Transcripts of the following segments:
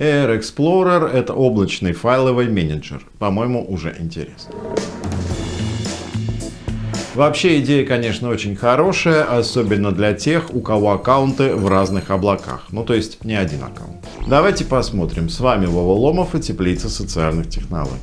Air Explorer — это облачный файловый менеджер. По-моему, уже интересно. Вообще идея, конечно, очень хорошая, особенно для тех, у кого аккаунты в разных облаках. Ну, то есть не один аккаунт. Давайте посмотрим. С вами Вова Ломов и Теплица социальных технологий.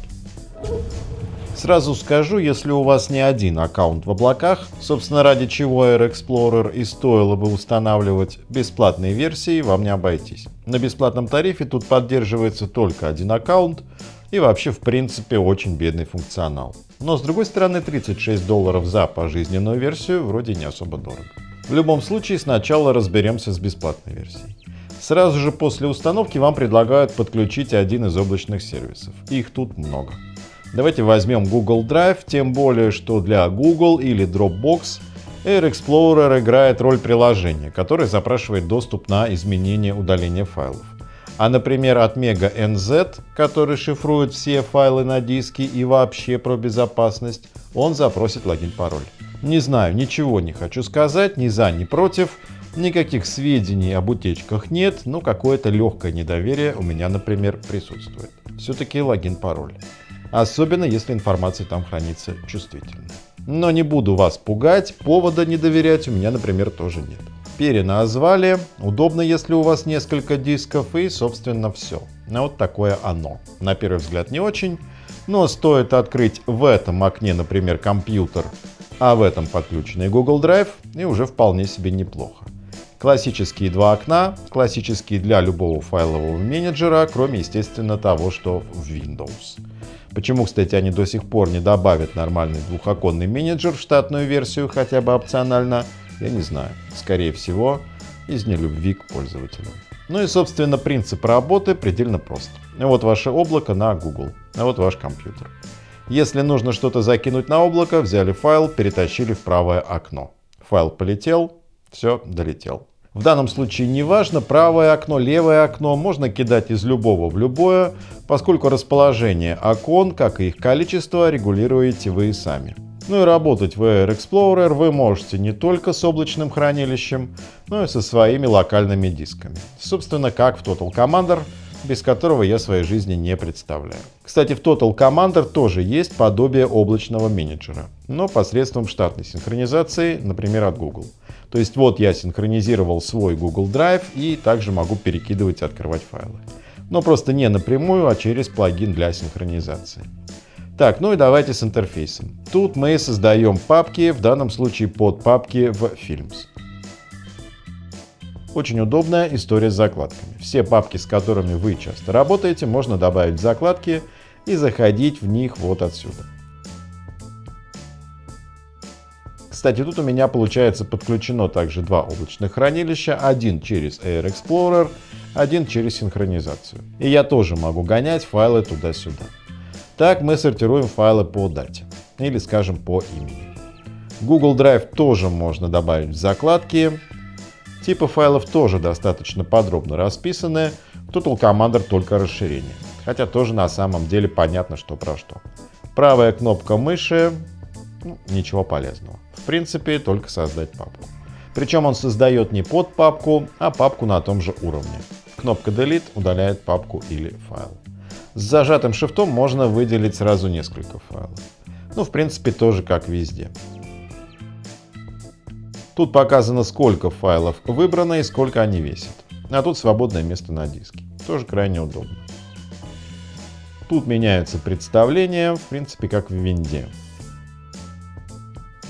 Сразу скажу, если у вас не один аккаунт в облаках, собственно ради чего Air Explorer и стоило бы устанавливать бесплатные версии, вам не обойтись. На бесплатном тарифе тут поддерживается только один аккаунт и вообще в принципе очень бедный функционал. Но с другой стороны 36 долларов за пожизненную версию вроде не особо дорого. В любом случае сначала разберемся с бесплатной версией. Сразу же после установки вам предлагают подключить один из облачных сервисов. Их тут много. Давайте возьмем Google Drive, тем более, что для Google или Dropbox Air Explorer играет роль приложения, которое запрашивает доступ на изменение удаления файлов. А, например, от Mega NZ, который шифрует все файлы на диске и вообще про безопасность, он запросит логин-пароль. Не знаю, ничего не хочу сказать, ни за, ни против. Никаких сведений об утечках нет, но какое-то легкое недоверие у меня, например, присутствует. Все-таки логин-пароль особенно если информация там хранится чувствительно. Но не буду вас пугать, повода не доверять у меня, например, тоже нет. Переназвали, удобно, если у вас несколько дисков и, собственно, все. Ну, вот такое оно. На первый взгляд не очень, но стоит открыть в этом окне, например, компьютер, а в этом подключенный Google Drive, и уже вполне себе неплохо. Классические два окна, классические для любого файлового менеджера, кроме, естественно, того, что в Windows. Почему, кстати, они до сих пор не добавят нормальный двухоконный менеджер в штатную версию, хотя бы опционально, я не знаю. Скорее всего, из нелюбви к пользователям. Ну и, собственно, принцип работы предельно прост. Вот ваше облако на Google, а вот ваш компьютер. Если нужно что-то закинуть на облако, взяли файл, перетащили в правое окно. Файл полетел, все, долетел. В данном случае не важно, правое окно, левое окно, можно кидать из любого в любое, поскольку расположение окон, как и их количество, регулируете вы сами. Ну и работать в Air Explorer вы можете не только с облачным хранилищем, но и со своими локальными дисками. Собственно, как в Total Commander, без которого я своей жизни не представляю. Кстати, в Total Commander тоже есть подобие облачного менеджера, но посредством штатной синхронизации, например, от Google. То есть вот я синхронизировал свой Google Drive и также могу перекидывать и открывать файлы. Но просто не напрямую, а через плагин для синхронизации. Так, ну и давайте с интерфейсом. Тут мы создаем папки, в данном случае под папки в Films. Очень удобная история с закладками. Все папки, с которыми вы часто работаете, можно добавить в закладки и заходить в них вот отсюда. Кстати, тут у меня получается подключено также два облачных хранилища, один через Air Explorer, один через синхронизацию. И я тоже могу гонять файлы туда-сюда. Так мы сортируем файлы по дате или, скажем, по имени. Google Drive тоже можно добавить в закладки. Типы файлов тоже достаточно подробно расписаны. Total Commander только расширение. Хотя тоже на самом деле понятно, что про что. Правая кнопка мыши, ну, ничего полезного принципе, только создать папку. Причем он создает не под папку, а папку на том же уровне. Кнопка Delete удаляет папку или файл. С зажатым шифтом можно выделить сразу несколько файлов. Ну, в принципе, тоже как везде. Тут показано, сколько файлов выбрано и сколько они весят. А тут свободное место на диске. Тоже крайне удобно. Тут меняются представления, в принципе, как в винде.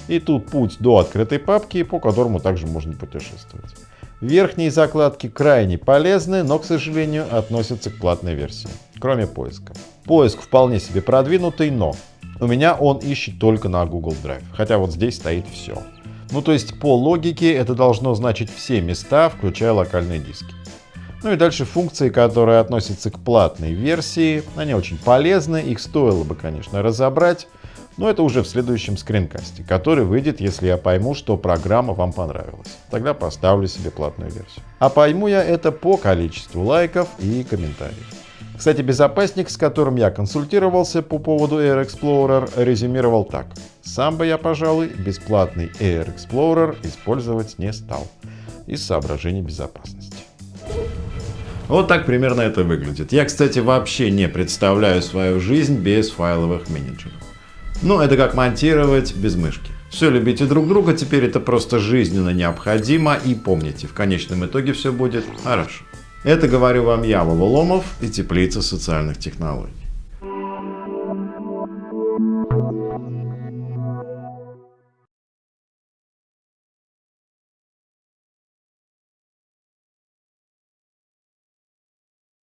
И тут путь до открытой папки, по которому также можно путешествовать. Верхние закладки крайне полезны, но, к сожалению, относятся к платной версии, кроме поиска. Поиск вполне себе продвинутый, но у меня он ищет только на Google Drive, хотя вот здесь стоит все. Ну то есть по логике это должно значить все места, включая локальные диски. Ну и дальше функции, которые относятся к платной версии, они очень полезны, их стоило бы, конечно, разобрать, но это уже в следующем скринкасте, который выйдет, если я пойму, что программа вам понравилась. Тогда поставлю себе платную версию. А пойму я это по количеству лайков и комментариев. Кстати, безопасник, с которым я консультировался по поводу Air Explorer, резюмировал так. Сам бы я, пожалуй, бесплатный Air Explorer использовать не стал. Из соображений безопасности. Вот так примерно это выглядит. Я, кстати, вообще не представляю свою жизнь без файловых менеджеров. Ну, это как монтировать без мышки. Все, любите друг друга, теперь это просто жизненно необходимо. И помните, в конечном итоге все будет хорошо. Это говорю вам я, Ваволомов и Теплица социальных технологий.